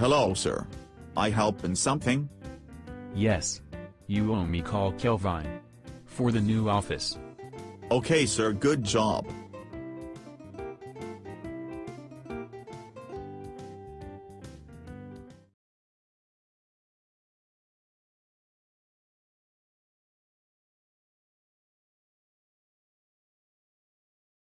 Hello sir. I help in something? Yes. You owe me call Kelvin. For the new office. Okay sir good job.